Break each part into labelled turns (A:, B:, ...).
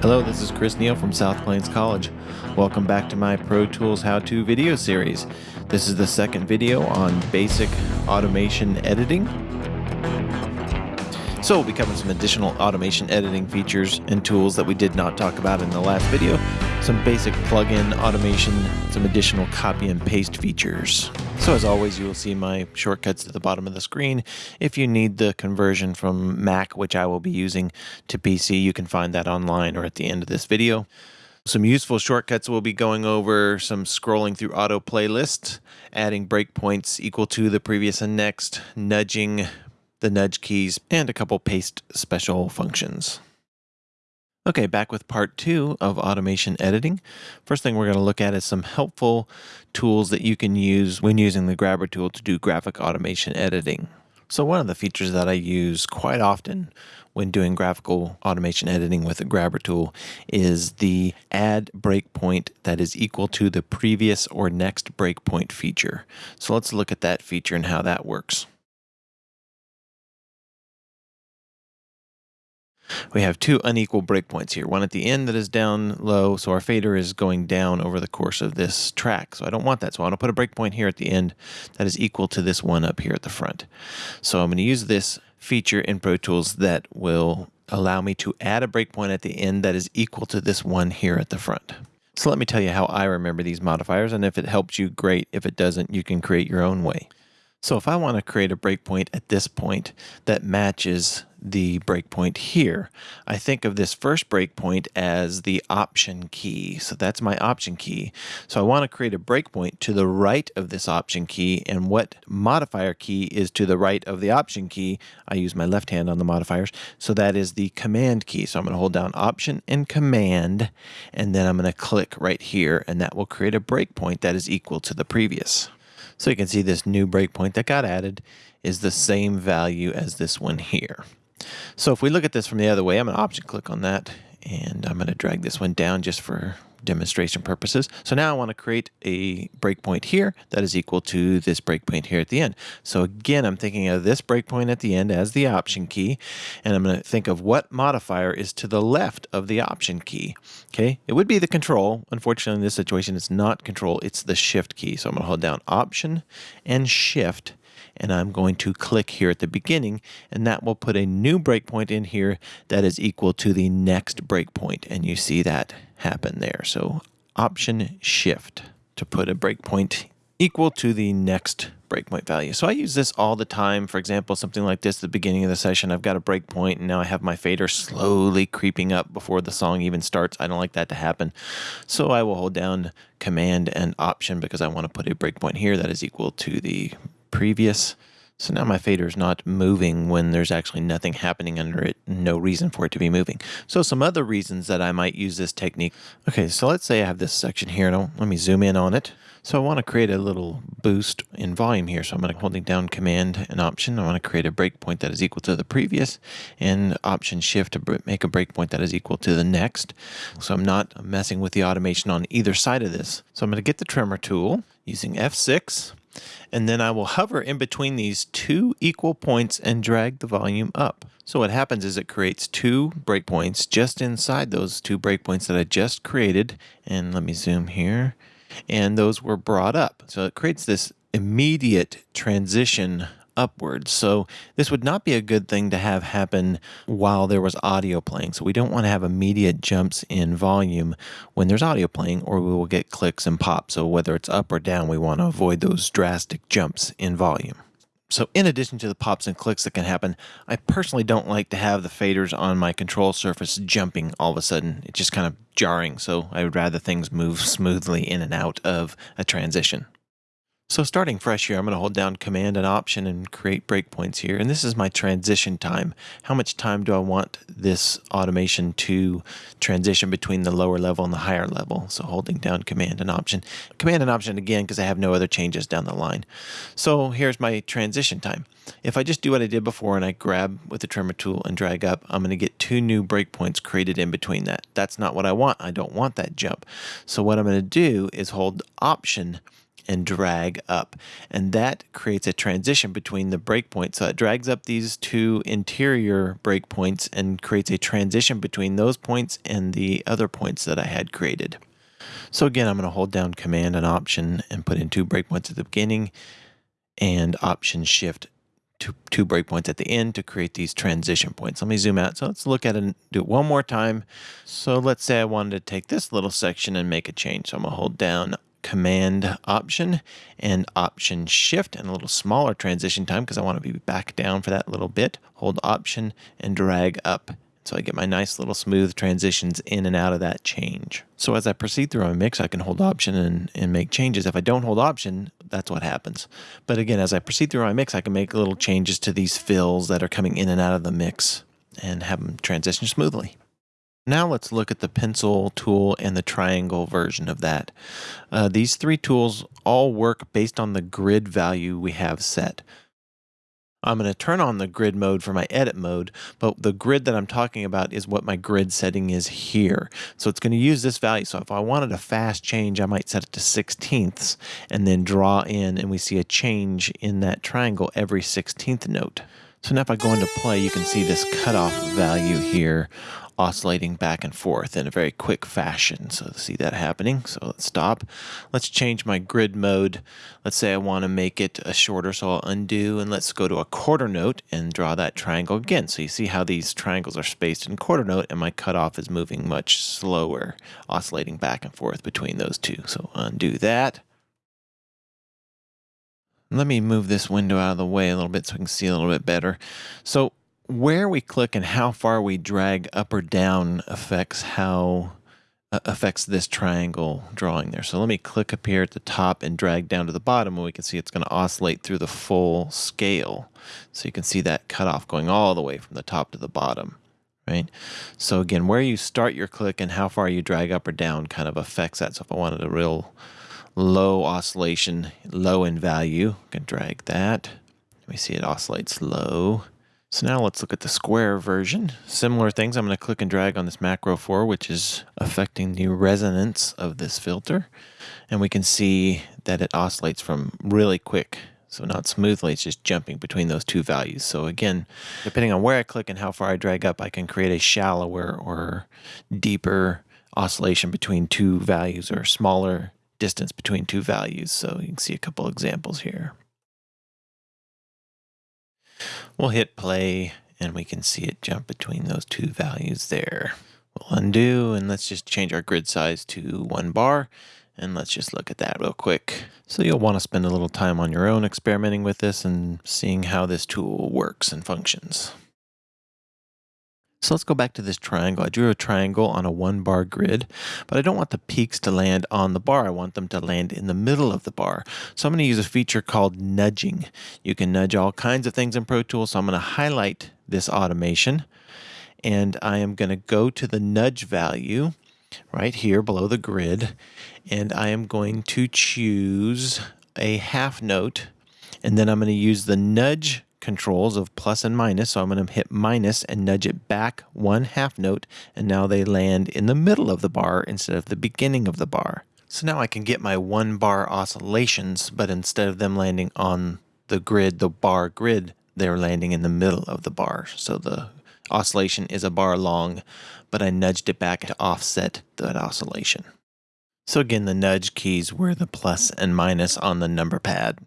A: Hello, this is Chris Neal from South Plains College. Welcome back to my Pro Tools how-to video series. This is the second video on basic automation editing. So we'll be covering some additional automation editing features and tools that we did not talk about in the last video, some basic plugin automation, some additional copy and paste features. So as always, you will see my shortcuts at the bottom of the screen. If you need the conversion from Mac, which I will be using, to PC, you can find that online or at the end of this video. Some useful shortcuts we'll be going over some scrolling through auto playlists, adding breakpoints equal to the previous and next, nudging the nudge keys, and a couple paste special functions. Okay, back with part two of automation editing. First thing we're going to look at is some helpful tools that you can use when using the grabber tool to do graphic automation editing. So one of the features that I use quite often when doing graphical automation editing with the grabber tool is the add breakpoint that is equal to the previous or next breakpoint feature. So let's look at that feature and how that works. We have two unequal breakpoints here, one at the end that is down low, so our fader is going down over the course of this track. So I don't want that, so I want to put a breakpoint here at the end that is equal to this one up here at the front. So I'm going to use this feature in Pro Tools that will allow me to add a breakpoint at the end that is equal to this one here at the front. So let me tell you how I remember these modifiers, and if it helps you, great. If it doesn't, you can create your own way. So if I want to create a breakpoint at this point that matches the breakpoint here, I think of this first breakpoint as the option key. So that's my option key. So I want to create a breakpoint to the right of this option key and what modifier key is to the right of the option key. I use my left hand on the modifiers. So that is the command key. So I'm going to hold down option and command and then I'm going to click right here and that will create a breakpoint that is equal to the previous. So you can see this new breakpoint that got added is the same value as this one here. So if we look at this from the other way, I'm going to option click on that and I'm going to drag this one down just for demonstration purposes. So now I want to create a breakpoint here that is equal to this breakpoint here at the end. So again, I'm thinking of this breakpoint at the end as the option key, and I'm going to think of what modifier is to the left of the option key. Okay, it would be the control. Unfortunately, in this situation, it's not control, it's the shift key. So I'm going to hold down option and shift and I'm going to click here at the beginning and that will put a new breakpoint in here that is equal to the next breakpoint and you see that happen there. So option shift to put a breakpoint equal to the next breakpoint value. So I use this all the time. For example, something like this at the beginning of the session, I've got a breakpoint and now I have my fader slowly creeping up before the song even starts. I don't like that to happen. So I will hold down command and option because I want to put a breakpoint here that is equal to the previous. So now my fader is not moving when there's actually nothing happening under it, no reason for it to be moving. So some other reasons that I might use this technique. Okay, so let's say I have this section here. Now let me zoom in on it. So I want to create a little boost in volume here. So I'm going to holding down Command and Option. I want to create a breakpoint that is equal to the previous and Option Shift to make a breakpoint that is equal to the next. So I'm not messing with the automation on either side of this. So I'm going to get the trimmer tool using F6 and then I will hover in between these two equal points and drag the volume up. So what happens is it creates two breakpoints just inside those two breakpoints that I just created. And let me zoom here. And those were brought up. So it creates this immediate transition upwards. So this would not be a good thing to have happen while there was audio playing. So we don't want to have immediate jumps in volume when there's audio playing or we will get clicks and pops. So whether it's up or down, we want to avoid those drastic jumps in volume. So in addition to the pops and clicks that can happen, I personally don't like to have the faders on my control surface jumping all of a sudden. It's just kind of jarring, so I would rather things move smoothly in and out of a transition. So starting fresh here, I'm going to hold down Command and Option and create breakpoints here. And this is my transition time. How much time do I want this automation to transition between the lower level and the higher level? So holding down Command and Option. Command and Option again because I have no other changes down the line. So here's my transition time. If I just do what I did before and I grab with the trimmer tool and drag up, I'm going to get two new breakpoints created in between that. That's not what I want. I don't want that jump. So what I'm going to do is hold Option and drag up. And that creates a transition between the breakpoints. So it drags up these two interior breakpoints and creates a transition between those points and the other points that I had created. So again, I'm going to hold down Command and Option and put in two breakpoints at the beginning and Option Shift two, two breakpoints at the end to create these transition points. Let me zoom out. So let's look at it and do it one more time. So let's say I wanted to take this little section and make a change. So I'm going to hold down Command Option and Option Shift and a little smaller transition time because I want to be back down for that little bit. Hold Option and drag up so I get my nice little smooth transitions in and out of that change. So as I proceed through my mix, I can hold option and, and make changes. If I don't hold option, that's what happens. But again, as I proceed through my mix, I can make little changes to these fills that are coming in and out of the mix and have them transition smoothly. Now let's look at the pencil tool and the triangle version of that. Uh, these three tools all work based on the grid value we have set. I'm going to turn on the grid mode for my edit mode, but the grid that I'm talking about is what my grid setting is here. So it's going to use this value. So if I wanted a fast change, I might set it to sixteenths and then draw in and we see a change in that triangle every 16th note. So now if I go into play, you can see this cutoff value here oscillating back and forth in a very quick fashion. So see that happening. So let's stop. Let's change my grid mode. Let's say I want to make it a shorter, so I'll undo and let's go to a quarter note and draw that triangle again. So you see how these triangles are spaced in quarter note and my cutoff is moving much slower, oscillating back and forth between those two. So undo that. Let me move this window out of the way a little bit so we can see a little bit better. So where we click and how far we drag up or down affects how uh, affects this triangle drawing there. So let me click up here at the top and drag down to the bottom and we can see it's going to oscillate through the full scale. So you can see that cutoff going all the way from the top to the bottom, right? So again, where you start your click and how far you drag up or down kind of affects that. So if I wanted a real low oscillation, low in value, I can drag that. We see it oscillates low. So now let's look at the square version. Similar things, I'm going to click and drag on this macro 4, which is affecting the resonance of this filter. And we can see that it oscillates from really quick, so not smoothly, it's just jumping between those two values. So again, depending on where I click and how far I drag up, I can create a shallower or deeper oscillation between two values or smaller distance between two values. So you can see a couple examples here. We'll hit play and we can see it jump between those two values there. We'll undo and let's just change our grid size to one bar and let's just look at that real quick. So you'll want to spend a little time on your own experimenting with this and seeing how this tool works and functions. So let's go back to this triangle. I drew a triangle on a one bar grid, but I don't want the peaks to land on the bar. I want them to land in the middle of the bar. So I'm going to use a feature called nudging. You can nudge all kinds of things in Pro Tools. So I'm going to highlight this automation and I am going to go to the nudge value right here below the grid and I am going to choose a half note and then I'm going to use the nudge controls of plus and minus. So I'm going to hit minus and nudge it back one half note. And now they land in the middle of the bar instead of the beginning of the bar. So now I can get my one bar oscillations, but instead of them landing on the grid, the bar grid, they're landing in the middle of the bar. So the oscillation is a bar long, but I nudged it back to offset that oscillation. So again, the nudge keys were the plus and minus on the number pad.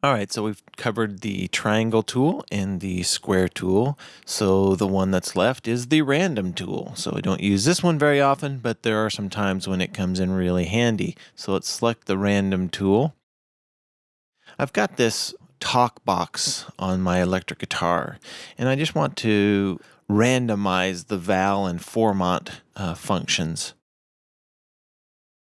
A: All right, so we've covered the triangle tool and the square tool. So the one that's left is the random tool. So we don't use this one very often, but there are some times when it comes in really handy. So let's select the random tool. I've got this talk box on my electric guitar, and I just want to randomize the vowel and formant uh, functions.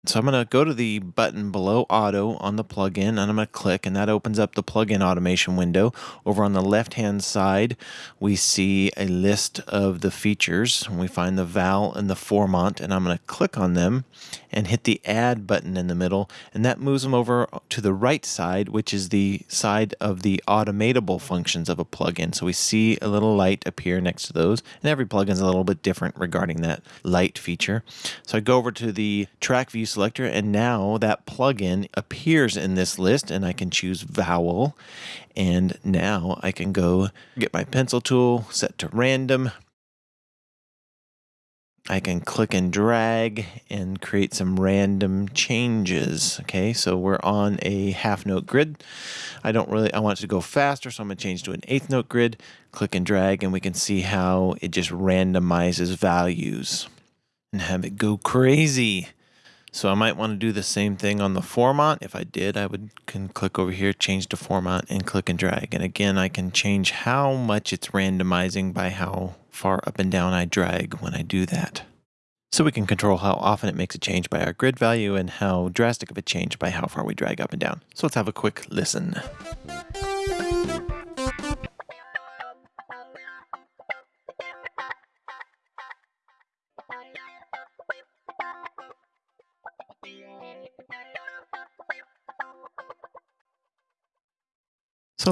A: So I'm going to go to the button below auto on the plugin and I'm going to click and that opens up the plugin automation window. Over on the left hand side we see a list of the features. We find the vowel and the formant and I'm going to click on them and hit the add button in the middle and that moves them over to the right side which is the side of the automatable functions of a plugin. So we see a little light appear next to those and every plugin is a little bit different regarding that light feature. So I go over to the track view selector and now that plugin appears in this list and I can choose vowel and now I can go get my pencil tool set to random I can click and drag and create some random changes. Okay, so we're on a half note grid. I don't really, I want it to go faster, so I'm gonna change to an eighth note grid, click and drag, and we can see how it just randomizes values and have it go crazy. So I might want to do the same thing on the formant. If I did, I would can click over here, change to formant and click and drag. And again, I can change how much it's randomizing by how far up and down I drag when I do that. So we can control how often it makes a change by our grid value and how drastic of a change by how far we drag up and down. So let's have a quick listen.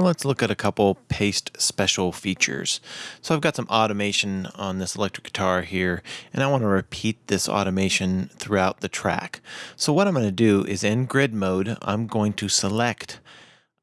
A: Let's look at a couple paste special features. So I've got some automation on this electric guitar here, and I want to repeat this automation throughout the track. So what I'm going to do is in grid mode, I'm going to select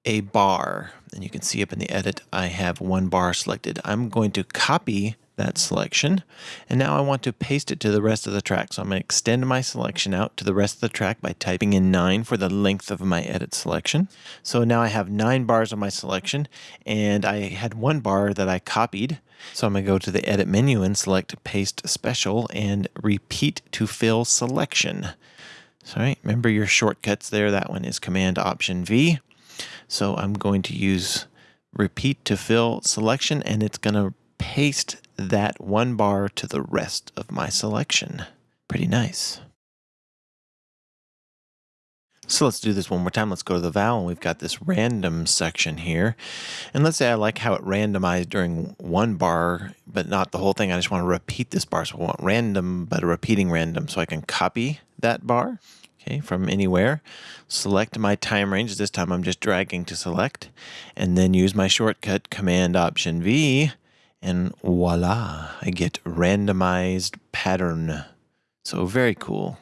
A: a bar, and you can see up in the edit, I have one bar selected. I'm going to copy that selection. And now I want to paste it to the rest of the track. So I'm going to extend my selection out to the rest of the track by typing in 9 for the length of my edit selection. So now I have 9 bars of my selection and I had one bar that I copied. So I'm going to go to the edit menu and select paste special and repeat to fill selection. So right, remember your shortcuts there. That one is command option V. So I'm going to use repeat to fill selection and it's going to paste that one bar to the rest of my selection. Pretty nice. So let's do this one more time. Let's go to the vowel. We've got this random section here. And let's say I like how it randomized during one bar, but not the whole thing. I just want to repeat this bar. So I want random, but a repeating random. So I can copy that bar okay, from anywhere. Select my time range. This time I'm just dragging to select. And then use my shortcut Command Option V and voila, I get randomized pattern. So very cool.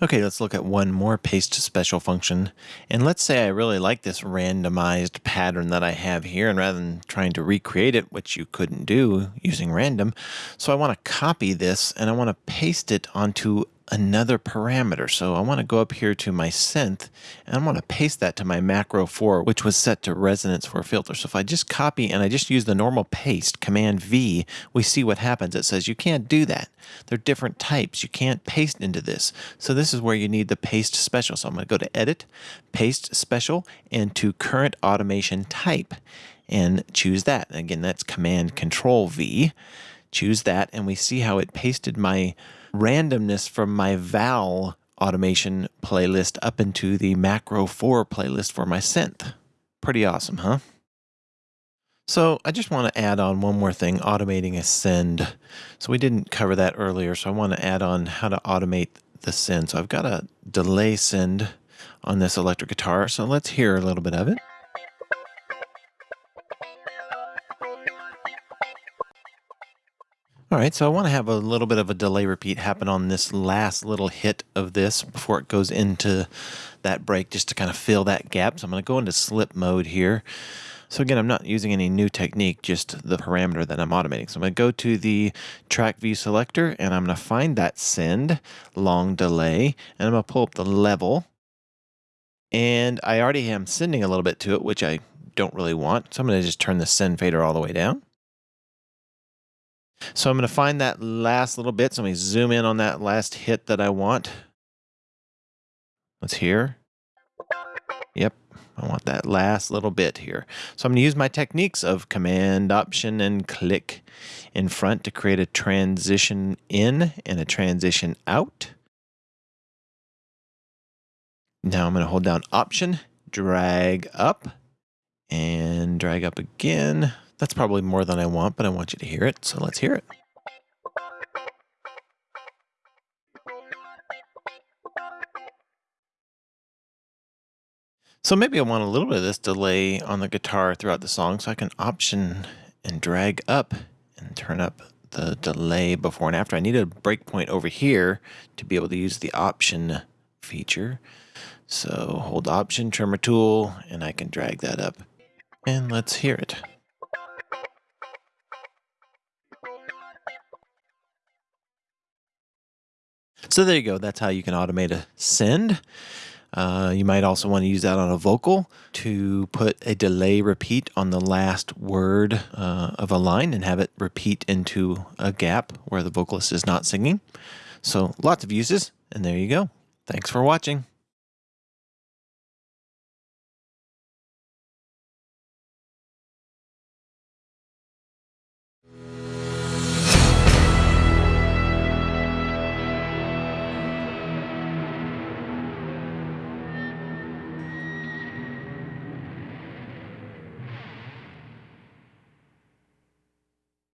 A: Okay, let's look at one more paste special function. And let's say I really like this randomized pattern that I have here, and rather than trying to recreate it, which you couldn't do using random, so I want to copy this and I want to paste it onto another parameter. So I want to go up here to my synth and I want to paste that to my macro 4, which was set to resonance for a filter. So if I just copy and I just use the normal paste, Command V, we see what happens. It says you can't do that. They're different types. You can't paste into this. So this is where you need the paste special. So I'm going to go to Edit, Paste Special, and to Current Automation Type and choose that. Again, that's Command Control V. Choose that and we see how it pasted my randomness from my Vowel automation playlist up into the Macro 4 playlist for my synth. Pretty awesome, huh? So I just want to add on one more thing, automating a send. So we didn't cover that earlier, so I want to add on how to automate the send. So I've got a delay send on this electric guitar, so let's hear a little bit of it. All right, so I want to have a little bit of a delay repeat happen on this last little hit of this before it goes into that break just to kind of fill that gap. So I'm going to go into slip mode here. So again, I'm not using any new technique, just the parameter that I'm automating. So I'm going to go to the track view selector and I'm going to find that send long delay and I'm going to pull up the level. And I already am sending a little bit to it, which I don't really want. So I'm going to just turn the send fader all the way down. So I'm going to find that last little bit. So let me zoom in on that last hit that I want. Let's hear. Yep, I want that last little bit here. So I'm going to use my techniques of Command, Option, and click in front to create a transition in and a transition out. Now I'm going to hold down Option, drag up, and drag up again. That's probably more than I want, but I want you to hear it, so let's hear it. So maybe I want a little bit of this delay on the guitar throughout the song, so I can option and drag up and turn up the delay before and after. I need a breakpoint over here to be able to use the option feature. So hold Option, Trimmer Tool, and I can drag that up. And let's hear it. So there you go. That's how you can automate a send. Uh, you might also want to use that on a vocal to put a delay repeat on the last word uh, of a line and have it repeat into a gap where the vocalist is not singing. So lots of uses, and there you go. Thanks for watching.